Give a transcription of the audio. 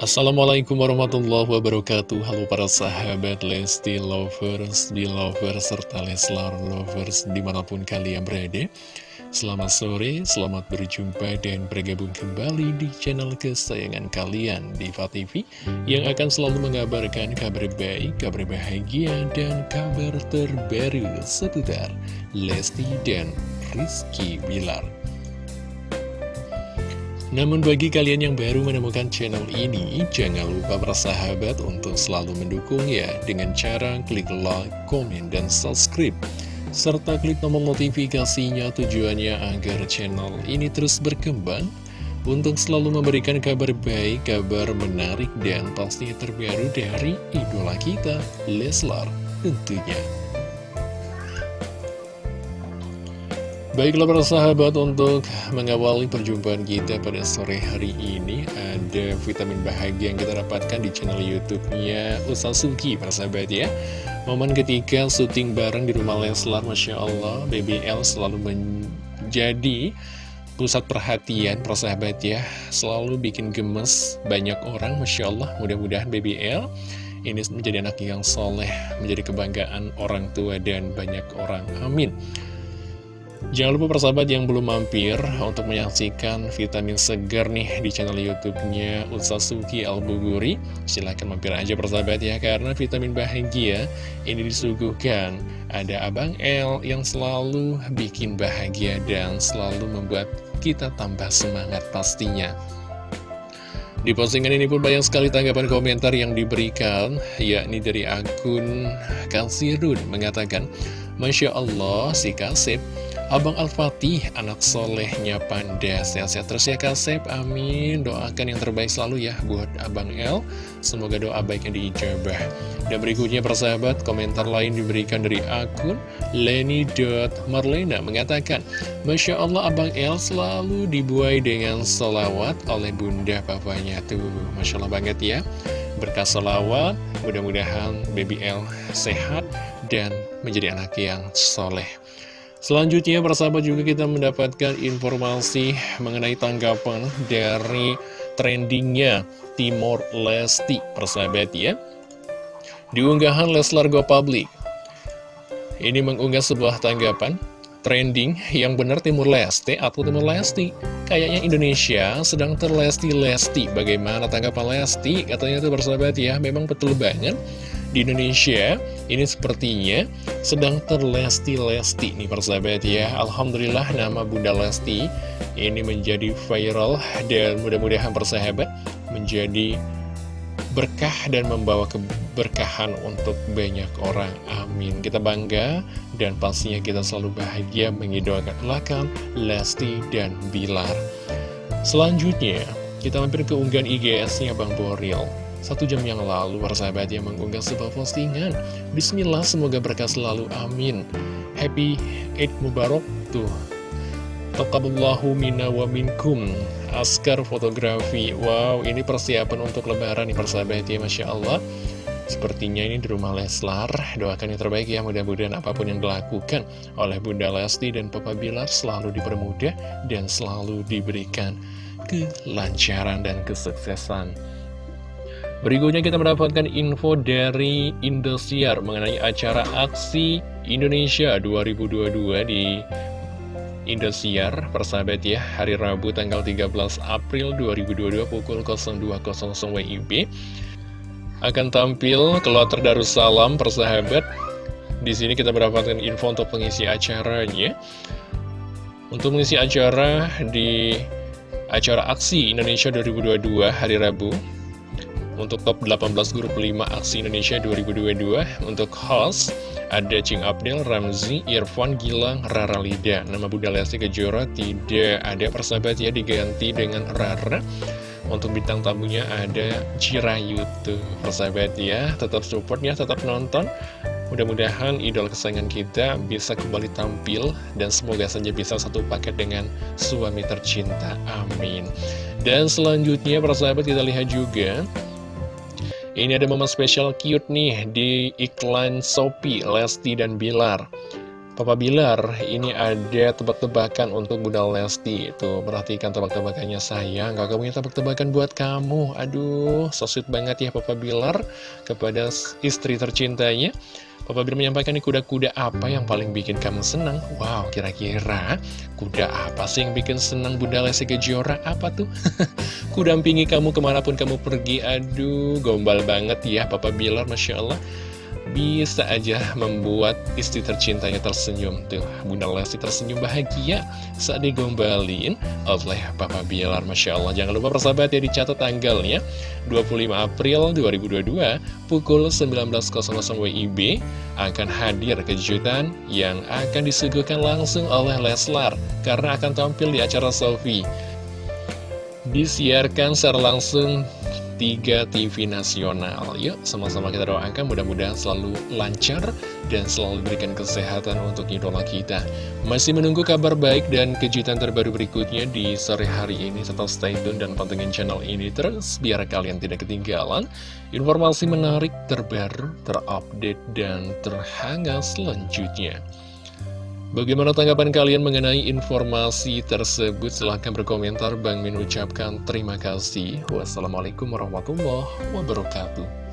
Assalamualaikum warahmatullahi wabarakatuh. Halo para sahabat Lesti Lovers, Belovers, serta Leslar Lovers di mana pun kalian berada. Selamat sore, selamat berjumpa dan bergabung kembali di channel kesayangan kalian Diva TV Yang akan selalu mengabarkan kabar baik, kabar bahagia, dan kabar terbaru seputar Lesti dan Rizky Bilar namun bagi kalian yang baru menemukan channel ini, jangan lupa bersahabat untuk selalu mendukung ya dengan cara klik like, komen, dan subscribe. Serta klik tombol notifikasinya tujuannya agar channel ini terus berkembang untuk selalu memberikan kabar baik, kabar menarik, dan pastinya terbaru dari idola kita, Leslar tentunya. Baiklah para sahabat untuk mengawali perjumpaan kita pada sore hari ini Ada vitamin bahagia yang kita dapatkan di channel youtube-nya Usasuki para sahabat ya. Momen ketika syuting bareng di rumah Leslar Masya Allah BBL selalu menjadi pusat perhatian para sahabat ya. Selalu bikin gemes banyak orang Masya Allah. Mudah-mudahan BBL ini menjadi anak yang soleh Menjadi kebanggaan orang tua dan banyak orang. Amin Jangan lupa persahabat yang belum mampir untuk menyaksikan vitamin segar nih di channel YouTube-nya Utsasuki Albuguri. Silahkan mampir aja persahabat ya, karena vitamin bahagia ini disuguhkan. Ada Abang L yang selalu bikin bahagia dan selalu membuat kita tambah semangat pastinya. Di postingan ini pun banyak sekali tanggapan komentar yang diberikan, yakni dari akun Kalsirun mengatakan, Masya Allah si Kasip Abang Al-Fatih, anak solehnya Panda. Sehat-sehat terus ya Kasep, amin. Doakan yang terbaik selalu ya buat Abang L Semoga doa baiknya diijabah. Dan berikutnya persahabat, komentar lain diberikan dari akun Leni.Marlena Mengatakan, Masya Allah Abang L selalu dibuai dengan solawat oleh bunda papanya. Tuh, Masya Allah banget ya. Berkah solawat, mudah-mudahan baby L sehat dan menjadi anak yang soleh. Selanjutnya persahabat juga kita mendapatkan informasi mengenai tanggapan dari trendingnya Timor Lesti persahabat ya. Di unggahan Leslar Go Public Ini mengunggah sebuah tanggapan trending yang benar Timur Lesti atau Timur Lesti Kayaknya Indonesia sedang terlesti-lesti. Bagaimana tanggapan Lesti? Katanya itu persahabat ya memang betul banget. Di Indonesia ini sepertinya sedang terlesti-lesti nih persahabat ya. Alhamdulillah nama Bunda Lesti ini menjadi viral dan mudah-mudahan persahabat menjadi berkah dan membawa keberkahan untuk banyak orang. Amin. Kita bangga dan pastinya kita selalu bahagia mengidolakan Lesti dan Bilar. Selanjutnya kita mampir ke unggahan IGS-nya Bang Boril satu jam yang lalu, persahabat yang mengunggah sebuah postingan. Bismillah, semoga berkah selalu, amin. Happy Eid Mubarak, tuh. Taqaballahu minna wa minkum. Askar fotografi. Wow, ini persiapan untuk lebaran nih, persahabat ya, Masya Allah. Sepertinya ini di rumah Leslar Doakan yang terbaik ya mudah-mudahan apa pun yang dilakukan Oleh Bunda Lesti dan Papa Bilar Selalu dipermudah dan selalu diberikan Kelancaran dan kesuksesan Berikutnya kita mendapatkan info dari Indosiar mengenai acara Aksi Indonesia 2022 di Indosiar, persahabat ya, hari Rabu tanggal 13 April 2022 pukul 02.00 WIB akan tampil Kloter Darussalam, persahabat. Di sini kita mendapatkan info untuk pengisi acaranya. Untuk mengisi acara di acara Aksi Indonesia 2022 hari Rabu untuk top 18 grup 5 aksi Indonesia 2022 Untuk host ada Cing Abdel, Ramzi, Irfan, Gilang, Rara Lida. Nama Bunda Lesti Kejora tidak ada persahabat ya diganti dengan Rara. Untuk bintang tamunya ada Cirayu tuh persahabat ya Tetap support ya, tetap nonton. Mudah-mudahan idol kesayangan kita bisa kembali tampil Dan semoga saja bisa satu paket dengan suami tercinta. Amin. Dan selanjutnya persahabat kita lihat juga ini ada momen spesial cute nih di iklan Shopee, Lesti dan Bilar. Papa Bilar, ini ada tebak-tebakan untuk Bunda Lesti. Tuh, perhatikan tebak-tebakannya sayang. Kakak punya tebak-tebakan buat kamu. Aduh, so sweet banget ya Papa Bilar kepada istri tercintanya. Papa Bilar menyampaikan nih kuda-kuda apa yang paling bikin kamu senang? Wow, kira-kira kuda apa sih yang bikin senang Bunda Lesti Kejora? Apa tuh? Kudampingi kamu ke mana pun kamu pergi. Aduh, gombal banget ya Papa Bilar, Masya Allah bisa aja membuat istri tercintanya tersenyum. Tuh Bunda Lesti tersenyum bahagia saat digombalin oleh Papa Bilar Masya Allah. Jangan lupa persahabat ya dicatat tanggalnya. 25 April 2022 pukul 19.00 WIB akan hadir kejutan yang akan disuguhkan langsung oleh Leslar karena akan tampil di acara Sofi disiarkan secara langsung 3 TV nasional. Yuk sama-sama kita doakan mudah-mudahan selalu lancar dan selalu berikan kesehatan untuk idola kita. Masih menunggu kabar baik dan kejutan terbaru berikutnya di sore hari ini. Tetap stay tune dan pantengin channel ini terus biar kalian tidak ketinggalan Informasi menarik terbaru, terupdate, dan terhangat selanjutnya Bagaimana tanggapan kalian mengenai informasi tersebut? Silahkan berkomentar. Bang Min ucapkan terima kasih. Wassalamualaikum warahmatullahi wabarakatuh.